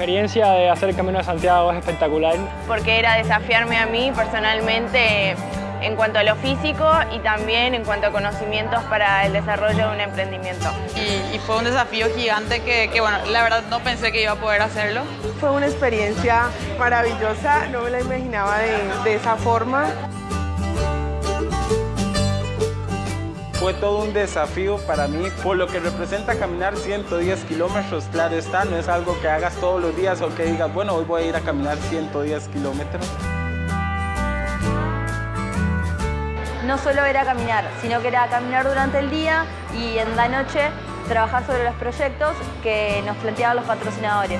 experiencia de hacer el Camino de Santiago es espectacular. Porque era desafiarme a mí personalmente en cuanto a lo físico y también en cuanto a conocimientos para el desarrollo de un emprendimiento. Y, fue un desafío gigante que, bueno, la verdad no pensé que iba a poder hacerlo. Fue una experiencia maravillosa, no me la imaginaba de, de esa forma. Fue todo un desafío para mí, por lo que representa caminar 110 kilómetros, claro está, no es algo que hagas todos los días o que digas, bueno, hoy voy a ir a caminar 110 kilómetros. no solo era caminar, sino que era caminar durante el día y en la noche trabajar sobre los proyectos que nos planteaban los patrocinadores.